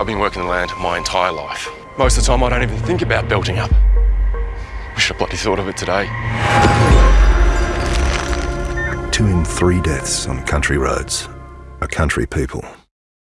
I've been working the land my entire life. Most of the time I don't even think about belting up. Wish I bloody thought of it today. Two in three deaths on country roads are country people.